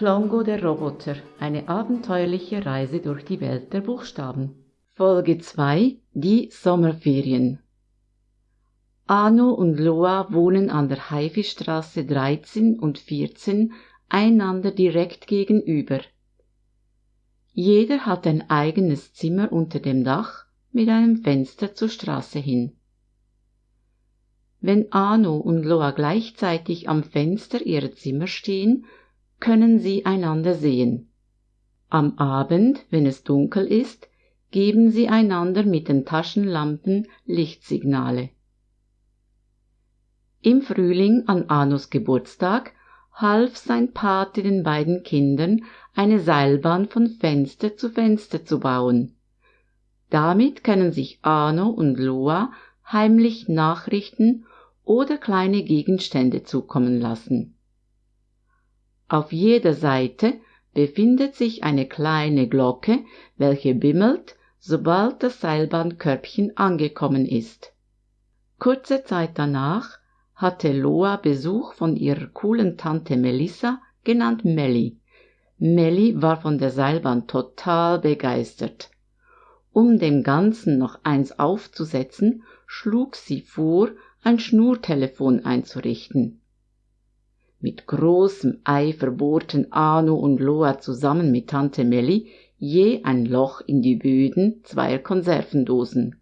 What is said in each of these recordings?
Klongo der Roboter, eine abenteuerliche Reise durch die Welt der Buchstaben. Folge 2 Die Sommerferien Arno und Loa wohnen an der Haifischstraße 13 und 14 einander direkt gegenüber. Jeder hat ein eigenes Zimmer unter dem Dach mit einem Fenster zur Straße hin. Wenn Arno und Loa gleichzeitig am Fenster ihrer Zimmer stehen, können sie einander sehen. Am Abend, wenn es dunkel ist, geben sie einander mit den Taschenlampen Lichtsignale. Im Frühling an Anos Geburtstag half sein Pate den beiden Kindern, eine Seilbahn von Fenster zu Fenster zu bauen. Damit können sich Arno und Loa heimlich Nachrichten oder kleine Gegenstände zukommen lassen. Auf jeder Seite befindet sich eine kleine Glocke, welche bimmelt, sobald das Seilbahnkörbchen angekommen ist. Kurze Zeit danach hatte Loa Besuch von ihrer coolen Tante Melissa, genannt Melli. Melli war von der Seilbahn total begeistert. Um dem Ganzen noch eins aufzusetzen, schlug sie vor, ein Schnurtelefon einzurichten. Mit großem Eifer bohrten Anu und Loa zusammen mit Tante Melli je ein Loch in die Böden zweier Konservendosen.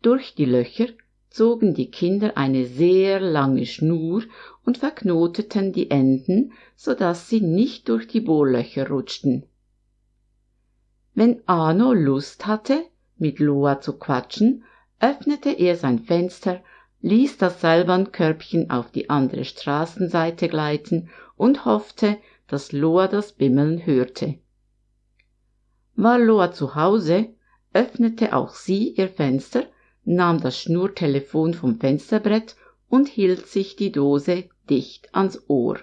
Durch die Löcher zogen die Kinder eine sehr lange Schnur und verknoteten die Enden, so dass sie nicht durch die Bohrlöcher rutschten. Wenn Arno Lust hatte, mit Loa zu quatschen, öffnete er sein Fenster ließ das Seilbahnkörbchen auf die andere Straßenseite gleiten und hoffte, dass Loa das Bimmeln hörte. War Loa zu Hause, öffnete auch sie ihr Fenster, nahm das Schnurtelefon vom Fensterbrett und hielt sich die Dose dicht ans Ohr.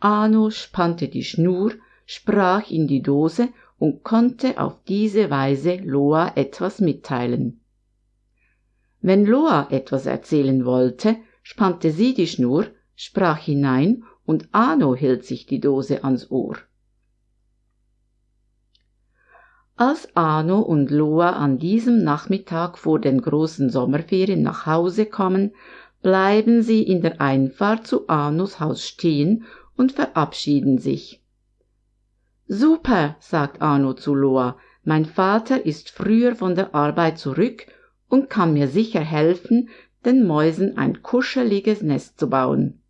Anu spannte die Schnur, sprach in die Dose und konnte auf diese Weise Loa etwas mitteilen. Wenn Loa etwas erzählen wollte, spannte sie die Schnur, sprach hinein und Ano hielt sich die Dose ans Ohr. Als Ano und Loa an diesem Nachmittag vor den großen Sommerferien nach Hause kommen, bleiben sie in der Einfahrt zu Anos Haus stehen und verabschieden sich. Super, sagt Ano zu Loa, mein Vater ist früher von der Arbeit zurück und kann mir sicher helfen, den Mäusen ein kuscheliges Nest zu bauen.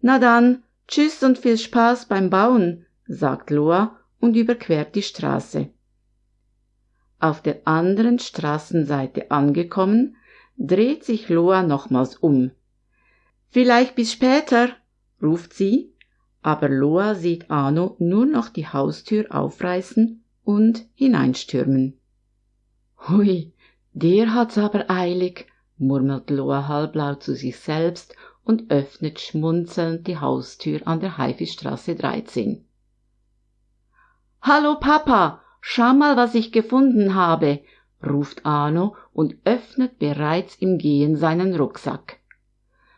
Na dann, tschüss und viel Spaß beim Bauen, sagt Loa und überquert die Straße. Auf der anderen Straßenseite angekommen, dreht sich Loa nochmals um. Vielleicht bis später, ruft sie, aber Loa sieht Ano nur noch die Haustür aufreißen und hineinstürmen. Hui, der hat's aber eilig, murmelt Loa halblaut zu sich selbst und öffnet schmunzelnd die Haustür an der Haifischstraße 13. Hallo Papa, schau mal, was ich gefunden habe, ruft Arno und öffnet bereits im Gehen seinen Rucksack.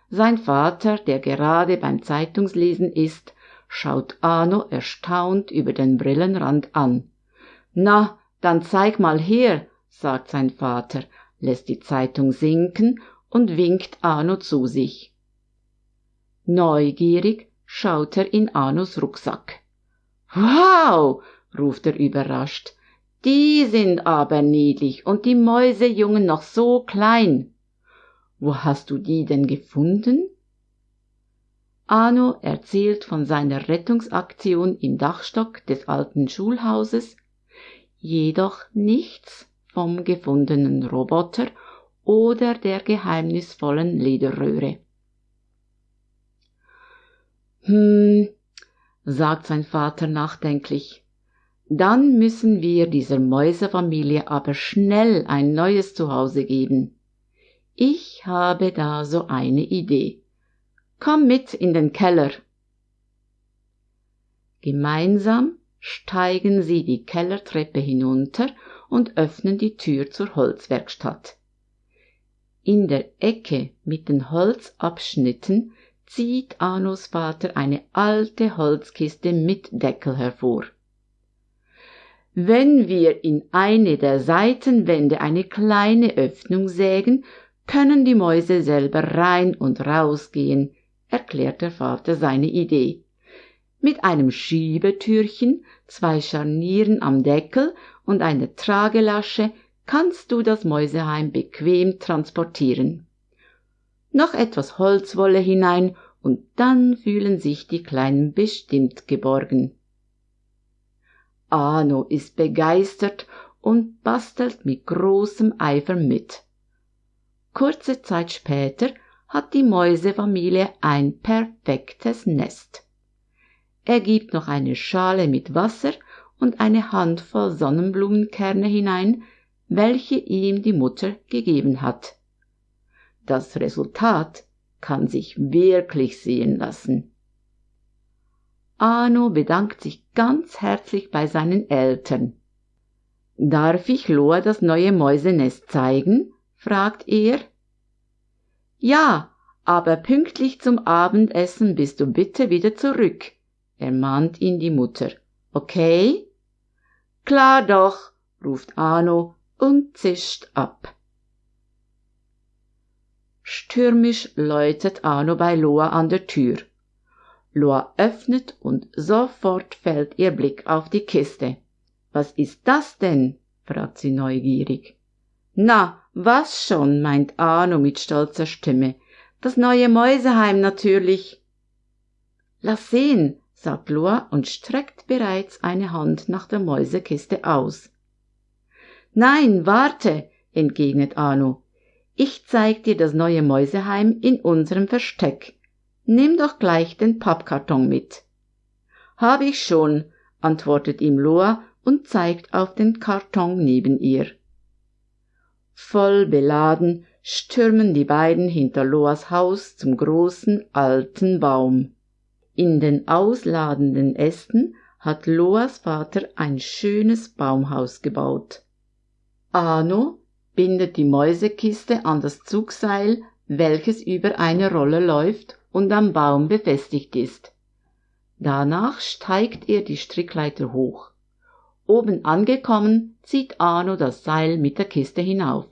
Sein Vater, der gerade beim Zeitungslesen ist, schaut Arno erstaunt über den Brillenrand an. Na, dann zeig mal her, sagt sein Vater, lässt die Zeitung sinken und winkt Arno zu sich. Neugierig schaut er in Arnos Rucksack. Wow, ruft er überrascht. Die sind aber niedlich und die Mäusejungen noch so klein. Wo hast du die denn gefunden? Arno erzählt von seiner Rettungsaktion im Dachstock des alten Schulhauses, jedoch nichts vom gefundenen Roboter oder der geheimnisvollen Lederröhre. Hm, sagt sein Vater nachdenklich, dann müssen wir dieser Mäusefamilie aber schnell ein neues Zuhause geben. Ich habe da so eine Idee. Komm mit in den Keller. Gemeinsam steigen sie die Kellertreppe hinunter und öffnen die Tür zur Holzwerkstatt. In der Ecke mit den Holzabschnitten zieht Anos Vater eine alte Holzkiste mit Deckel hervor. Wenn wir in eine der Seitenwände eine kleine Öffnung sägen, können die Mäuse selber rein und rausgehen, erklärt der Vater seine Idee. Mit einem Schiebetürchen, zwei Scharnieren am Deckel und einer Tragelasche kannst du das Mäuseheim bequem transportieren. Noch etwas Holzwolle hinein und dann fühlen sich die Kleinen bestimmt geborgen. Arno ist begeistert und bastelt mit großem Eifer mit. Kurze Zeit später hat die Mäusefamilie ein perfektes Nest. Er gibt noch eine Schale mit Wasser und eine Handvoll Sonnenblumenkerne hinein, welche ihm die Mutter gegeben hat. Das Resultat kann sich wirklich sehen lassen. Arno bedankt sich ganz herzlich bei seinen Eltern. Darf ich Loa das neue Mäusenest zeigen? fragt er. Ja, aber pünktlich zum Abendessen bist du bitte wieder zurück, ermahnt ihn die Mutter. Okay? Klar doch, ruft Arno und zischt ab. Stürmisch läutet Arno bei Loa an der Tür. Loa öffnet und sofort fällt ihr Blick auf die Kiste. Was ist das denn? fragt sie neugierig. Na, was schon, meint Arno mit stolzer Stimme. Das neue Mäuseheim natürlich. Lass sehen, sagt Loa und streckt bereits eine Hand nach der Mäusekiste aus. Nein, warte, entgegnet Arno. Ich zeig dir das neue Mäuseheim in unserem Versteck. Nimm doch gleich den Pappkarton mit. Hab ich schon, antwortet ihm Loa und zeigt auf den Karton neben ihr. Voll beladen stürmen die beiden hinter Loas Haus zum großen alten Baum. In den ausladenden Ästen hat Loas Vater ein schönes Baumhaus gebaut. Arno bindet die Mäusekiste an das Zugseil, welches über eine Rolle läuft und am Baum befestigt ist. Danach steigt er die Strickleiter hoch. Oben angekommen, zieht Arno das Seil mit der Kiste hinauf.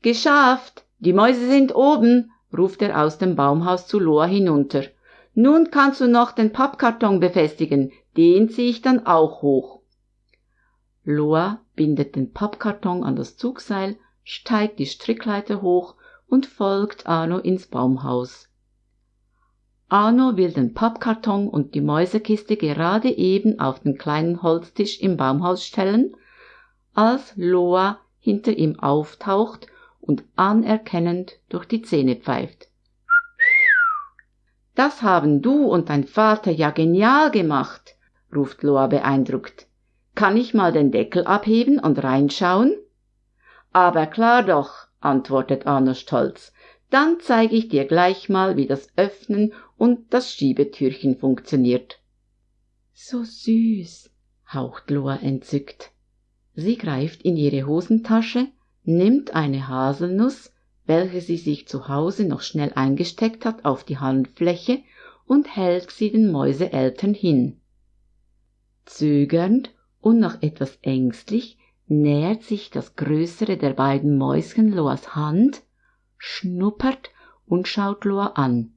Geschafft! Die Mäuse sind oben! ruft er aus dem Baumhaus zu Loa hinunter. Nun kannst du noch den Pappkarton befestigen, den zieh ich dann auch hoch. Loa bindet den Pappkarton an das Zugseil, steigt die Strickleiter hoch und folgt Arno ins Baumhaus. Arno will den Pappkarton und die Mäusekiste gerade eben auf den kleinen Holztisch im Baumhaus stellen, als Loa hinter ihm auftaucht und anerkennend durch die Zähne pfeift. Das haben du und dein Vater ja genial gemacht, ruft Loa beeindruckt. Kann ich mal den Deckel abheben und reinschauen? Aber klar doch, antwortet Arno stolz dann zeige ich dir gleich mal, wie das Öffnen und das Schiebetürchen funktioniert. So süß, haucht Loa entzückt. Sie greift in ihre Hosentasche, nimmt eine Haselnuss, welche sie sich zu Hause noch schnell eingesteckt hat, auf die Handfläche und hält sie den Mäuseeltern hin. Zögernd und noch etwas ängstlich nähert sich das größere der beiden Mäuschen Loas Hand schnuppert und schaut Loa an.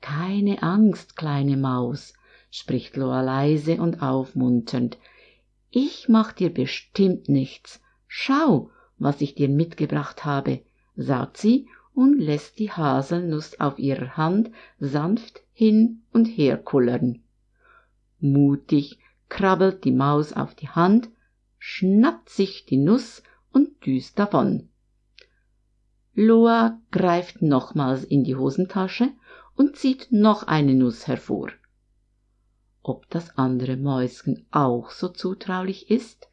Keine Angst, kleine Maus, spricht Loa leise und aufmunternd. Ich mach dir bestimmt nichts. Schau, was ich dir mitgebracht habe, sagt sie und lässt die Haselnuss auf ihrer Hand sanft hin und her kullern. Mutig krabbelt die Maus auf die Hand, schnappt sich die Nuss und düst davon. Loa greift nochmals in die Hosentasche und zieht noch eine Nuss hervor. Ob das andere Mäuschen auch so zutraulich ist?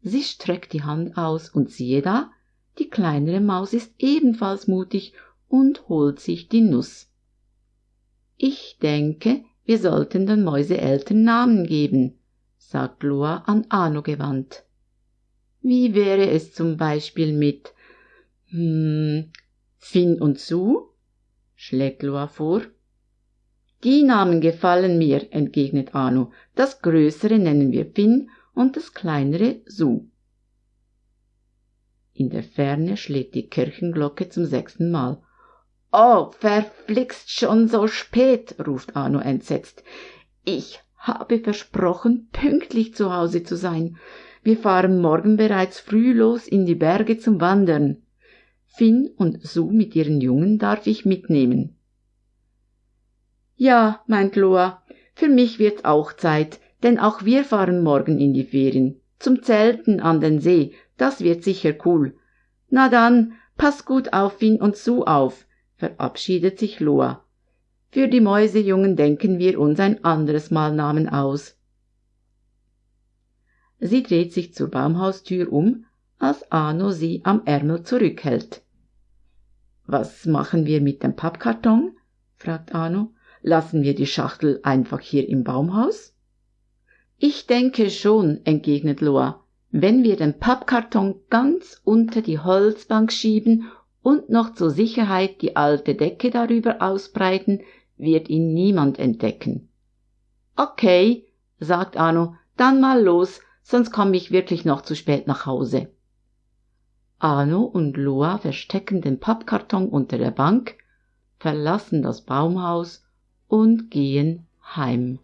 Sie streckt die Hand aus und siehe da, die kleinere Maus ist ebenfalls mutig und holt sich die Nuss. Ich denke, wir sollten den Mäuseeltern Namen geben, sagt Loa an Arno gewandt. Wie wäre es zum Beispiel mit hm, Finn und Sue? schlägt Loa vor. Die Namen gefallen mir, entgegnet Arno. Das größere nennen wir Finn und das kleinere Su. In der Ferne schlägt die Kirchenglocke zum sechsten Mal. Oh, verflixt schon so spät, ruft Arno entsetzt. Ich habe versprochen, pünktlich zu Hause zu sein. Wir fahren morgen bereits früh los in die Berge zum Wandern. Finn und Sue mit ihren Jungen darf ich mitnehmen. Ja, meint Loa, für mich wird's auch Zeit, denn auch wir fahren morgen in die Ferien. Zum Zelten an den See, das wird sicher cool. Na dann, pass gut auf Finn und Sue auf, verabschiedet sich Loa. Für die Mäusejungen denken wir uns ein anderes Mal Namen aus. Sie dreht sich zur Baumhaustür um, als Arno sie am Ärmel zurückhält. Was machen wir mit dem Pappkarton? fragt Arno. Lassen wir die Schachtel einfach hier im Baumhaus? Ich denke schon, entgegnet Loa. Wenn wir den Pappkarton ganz unter die Holzbank schieben und noch zur Sicherheit die alte Decke darüber ausbreiten, wird ihn niemand entdecken. Okay, sagt Arno, dann mal los, sonst komme ich wirklich noch zu spät nach Hause. Arno und Loa verstecken den Pappkarton unter der Bank, verlassen das Baumhaus und gehen heim.